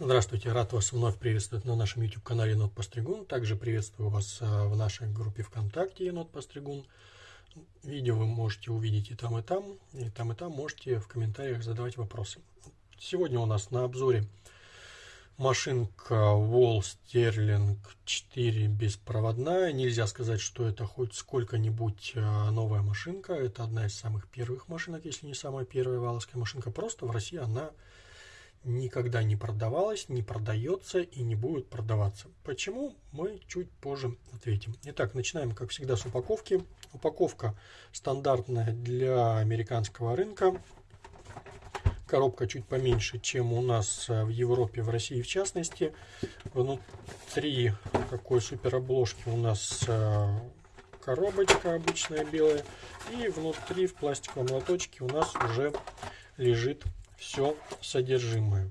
Здравствуйте, рад вас вновь приветствовать на нашем YouTube-канале Енот Постригун. Также приветствую вас а, в нашей группе ВКонтакте Енот Постригун. Видео вы можете увидеть и там, и там. И там, и там можете в комментариях задавать вопросы. Сегодня у нас на обзоре машинка Wall Sterling 4 беспроводная. Нельзя сказать, что это хоть сколько-нибудь а, новая машинка. Это одна из самых первых машинок, если не самая первая валовская машинка. Просто в России она никогда не продавалась, не продается и не будет продаваться. Почему? Мы чуть позже ответим. Итак, начинаем, как всегда, с упаковки. Упаковка стандартная для американского рынка. Коробка чуть поменьше, чем у нас в Европе, в России в частности. Внутри такой супер обложки у нас э, коробочка обычная белая. И внутри в пластиковом лоточке у нас уже лежит все содержимое.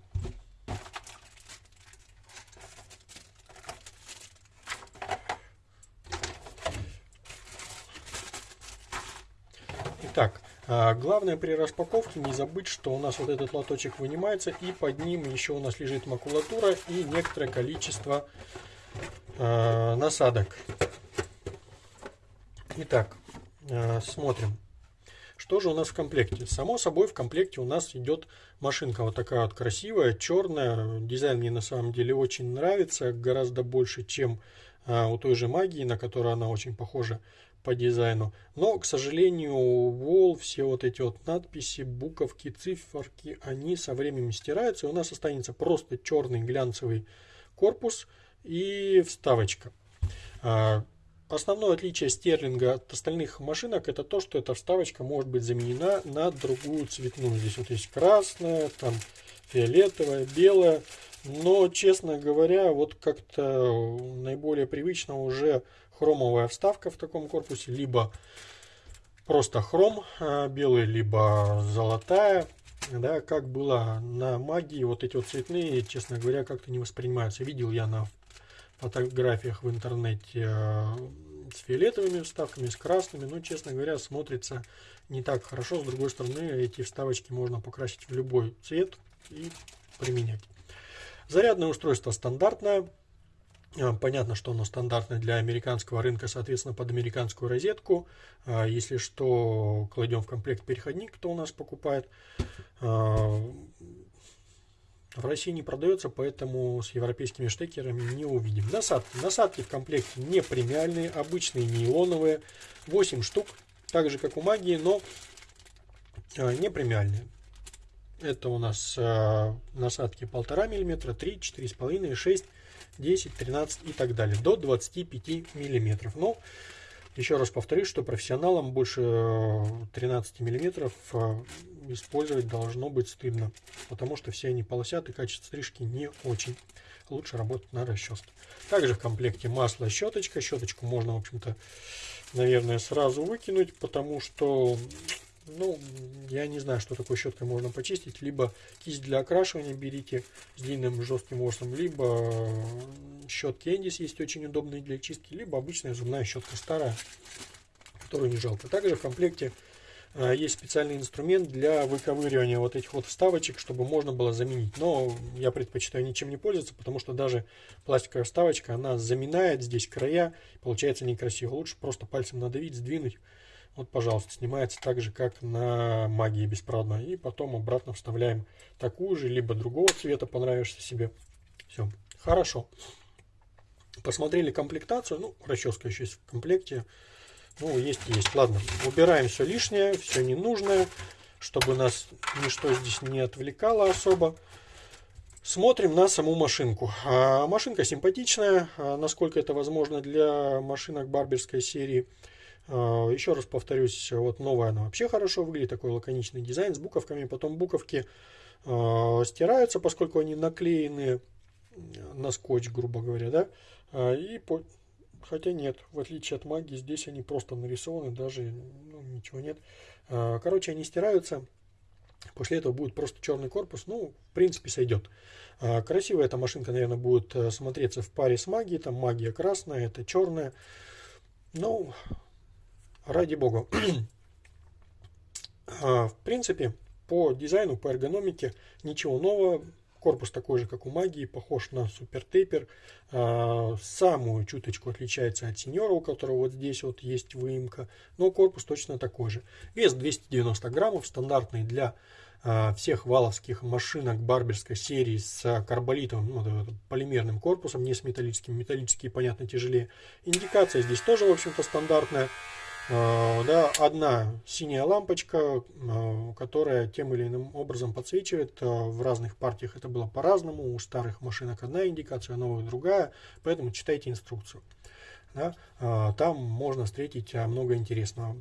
Итак, а, главное при распаковке не забыть, что у нас вот этот лоточек вынимается и под ним еще у нас лежит макулатура и некоторое количество э, насадок. Итак, э, смотрим. Что же у нас в комплекте? Само собой в комплекте у нас идет машинка вот такая вот красивая, черная. Дизайн мне на самом деле очень нравится, гораздо больше, чем а, у той же магии, на которую она очень похожа по дизайну. Но, к сожалению, Wall, все вот эти вот надписи, буковки, циферки, они со временем стираются. И у нас останется просто черный глянцевый корпус и вставочка. А, Основное отличие стерлинга от остальных машинок это то, что эта вставочка может быть заменена на другую цветную. Здесь вот есть красная, там фиолетовая, белая. Но, честно говоря, вот как-то наиболее привычно уже хромовая вставка в таком корпусе. Либо просто хром а, белый, либо золотая. Да, как было на магии, вот эти вот цветные, честно говоря, как-то не воспринимаются. Видел я на фотографиях в интернете э, с фиолетовыми вставками, с красными, но, честно говоря, смотрится не так хорошо. С другой стороны, эти вставочки можно покрасить в любой цвет и применять. Зарядное устройство стандартное. Э, понятно, что оно стандартное для американского рынка, соответственно, под американскую розетку. Э, если что, кладем в комплект переходник, кто у нас покупает. В России не продается, поэтому с европейскими штекерами не увидим. Насадки. Насадки в комплекте не премиальные, обычные нейлоновые. 8 штук, так же как у магии, но а, не премиальные. Это у нас э, насадки 1,5 мм, 3, 4,5, 6, 10, 13 и так далее. До 25 мм. Но еще раз повторюсь, что профессионалам больше 13 мм использовать должно быть стыдно, потому что все они полосят и качество стрижки не очень. Лучше работать на расческе. Также в комплекте масло, щеточка. Щеточку можно, в общем-то, наверное, сразу выкинуть, потому что, ну, я не знаю, что такой щеткой можно почистить. Либо кисть для окрашивания берите с длинным жестким ворсом, либо щетки Эндис есть очень удобные для чистки, либо обычная зубная щетка старая, которую не жалко. Также в комплекте есть специальный инструмент для выковыривания вот этих вот вставочек, чтобы можно было заменить. Но я предпочитаю ничем не пользоваться, потому что даже пластиковая вставочка, она заминает здесь края, получается некрасиво. Лучше просто пальцем надавить, сдвинуть. Вот, пожалуйста, снимается так же, как на магии беспроводной. И потом обратно вставляем такую же, либо другого цвета, понравишься себе. Все, хорошо. Посмотрели комплектацию. Ну, расческа еще есть в комплекте. Ну, есть есть. Ладно, убираем все лишнее, все ненужное, чтобы нас ничто здесь не отвлекало особо. Смотрим на саму машинку. А, машинка симпатичная, а, насколько это возможно для машинок барберской серии. А, еще раз повторюсь, вот новая она вообще хорошо выглядит, такой лаконичный дизайн с буковками. Потом буковки а, стираются, поскольку они наклеены на скотч, грубо говоря, да. А, и по, Хотя нет, в отличие от магии, здесь они просто нарисованы, даже ну, ничего нет. А, короче, они стираются. После этого будет просто черный корпус. Ну, в принципе, сойдет. А, красивая эта машинка, наверное, будет э, смотреться в паре с магией. Там магия красная, это черная. Ну, ради бога. А, в принципе, по дизайну, по эргономике ничего нового Корпус такой же, как у Магии, похож на Супер Тейпер. А, самую чуточку отличается от Сеньора, у которого вот здесь вот есть выемка. Но корпус точно такой же. Вес 290 граммов, стандартный для а, всех валовских машинок барберской серии с карболитовым, ну, полимерным корпусом, не с металлическим. Металлические, понятно, тяжелее. Индикация здесь тоже, в общем-то, стандартная. А, да, одна синяя лампочка, а, которая тем или иным образом подсвечивает. А, в разных партиях это было по-разному. У старых машинок одна индикация, у новых другая. Поэтому читайте инструкцию. Да, там можно встретить много интересного.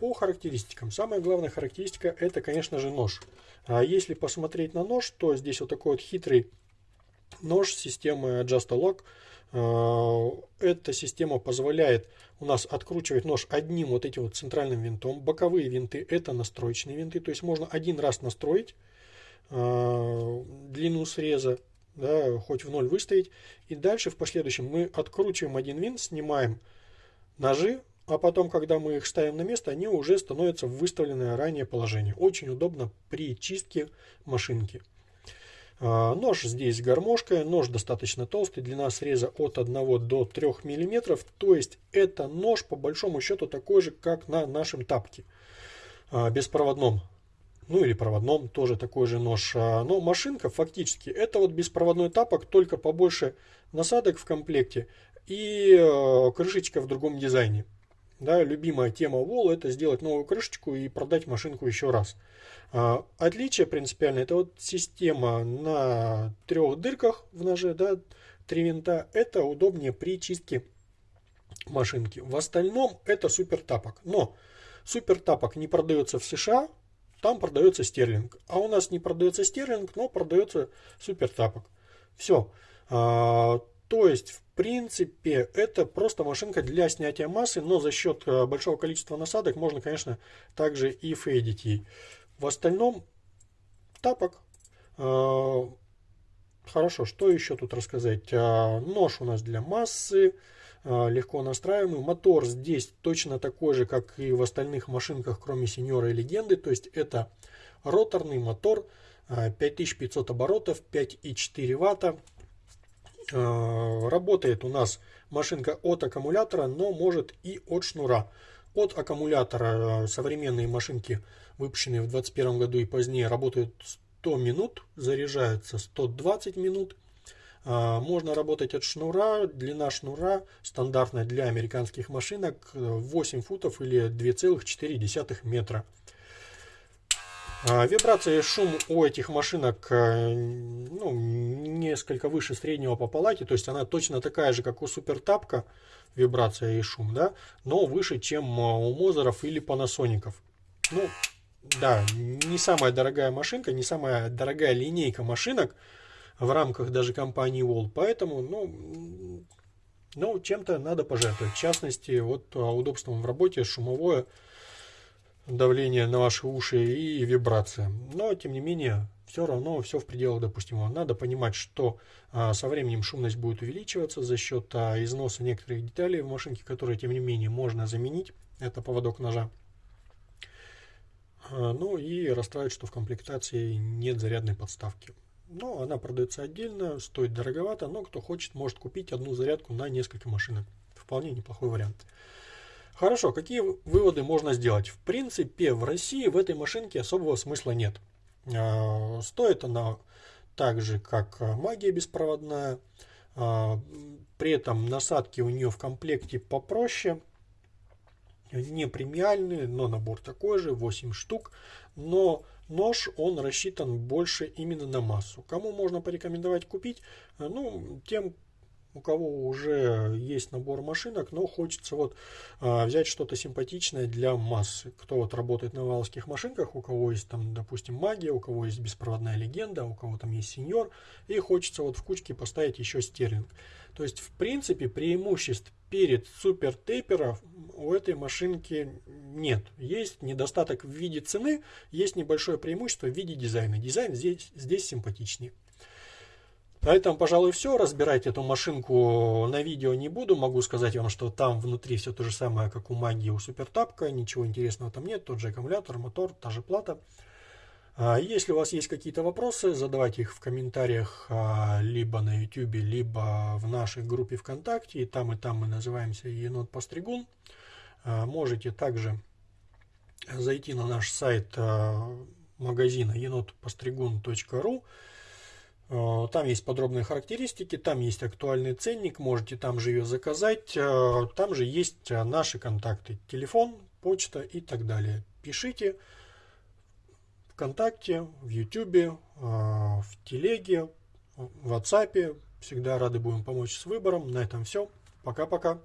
По характеристикам. Самая главная характеристика это, конечно же, нож. Если посмотреть на нож, то здесь вот такой вот хитрый нож системы Just Lock. Эта система позволяет у нас откручивать нож одним вот этим вот центральным винтом. Боковые винты это настроечные винты, то есть можно один раз настроить э, длину среза, да, хоть в ноль выставить. И дальше в последующем мы откручиваем один винт, снимаем ножи, а потом, когда мы их ставим на место, они уже становятся в выставленное ранее положение. Очень удобно при чистке машинки. А, нож здесь гармошка, нож достаточно толстый, длина среза от 1 до 3 мм, то есть это нож по большому счету такой же, как на нашем тапке, а, беспроводном. Ну или проводном, тоже такой же нож. А, но машинка фактически это вот беспроводной тапок, только побольше насадок в комплекте и крышечка в другом дизайне. Да, любимая тема Wall это сделать новую крышечку и продать машинку еще раз. А, отличие принципиальное, это вот система на трех дырках в ноже, да, три винта, это удобнее при чистке машинки. В остальном это супер тапок. Но супер тапок не продается в США, там продается стерлинг. А у нас не продается стерлинг, но продается супер тапок. Все. А, то есть, в принципе, это просто машинка для снятия массы, но за счет э, большого количества насадок можно, конечно, также и фейдить ей. В остальном тапок. А, хорошо, что еще тут рассказать? А, нож у нас для массы, а, легко настраиваемый. Мотор здесь точно такой же, как и в остальных машинках, кроме Сеньора и Легенды. То есть это роторный мотор, 5500 оборотов, 5,4 ватта. Работает у нас машинка от аккумулятора, но может и от шнура. От аккумулятора современные машинки выпущенные в 2021 году и позднее, работают 100 минут, заряжаются 120 минут. А, можно работать от шнура, длина шнура стандартная для американских машинок 8 футов или 2,4 метра. А, вибрация и шум у этих машинок ну, несколько выше среднего по палате, то есть она точно такая же, как у супертапка, вибрация и шум, да, но выше, чем у Мозеров или Панасоников. Ну, да, не самая дорогая машинка, не самая дорогая линейка машинок в рамках даже компании Wall. Поэтому, ну, ну чем-то надо пожертвовать. В частности, вот а, удобством в работе, шумовое давление на ваши уши и вибрация. Но, тем не менее, все равно все в пределах допустимого. Надо понимать, что а, со временем шумность будет увеличиваться за счет а, износа некоторых деталей в машинке, которые, тем не менее, можно заменить. Это поводок ножа. А, ну и расстраивает, что в комплектации нет зарядной подставки. Но она продается отдельно, стоит дороговато, но кто хочет, может купить одну зарядку на несколько машинок. Вполне неплохой вариант. Хорошо, какие выводы можно сделать? В принципе, в России в этой машинке особого смысла нет. А, стоит она так же, как магия беспроводная. А, при этом насадки у нее в комплекте попроще не премиальный, но набор такой же, 8 штук. Но нож, он рассчитан больше именно на массу. Кому можно порекомендовать купить? Ну, тем, у кого уже есть набор машинок, но хочется вот а, взять что-то симпатичное для массы. Кто вот работает на валских машинках, у кого есть там, допустим, магия, у кого есть беспроводная легенда, у кого там есть сеньор, и хочется вот в кучке поставить еще стерлинг. То есть, в принципе, преимуществ перед супер тейперов у этой машинки нет. Есть недостаток в виде цены, есть небольшое преимущество в виде дизайна. Дизайн здесь, здесь симпатичнее. На этом, пожалуй, все. Разбирать эту машинку на видео не буду. Могу сказать вам, что там внутри все то же самое, как у магии у супертапка. Ничего интересного там нет. Тот же аккумулятор, мотор, та же плата. А если у вас есть какие-то вопросы, задавайте их в комментариях а, либо на YouTube, либо в нашей группе ВКонтакте. И там, и там мы называемся Енот Постригун. А, можете также зайти на наш сайт магазина енотпостригун.ру. Там есть подробные характеристики, там есть актуальный ценник, можете там же ее заказать. Там же есть наши контакты, телефон, почта и так далее. Пишите. ВКонтакте, в Ютубе, в Телеге, в WhatsApp. Всегда рады будем помочь с выбором. На этом все. Пока-пока.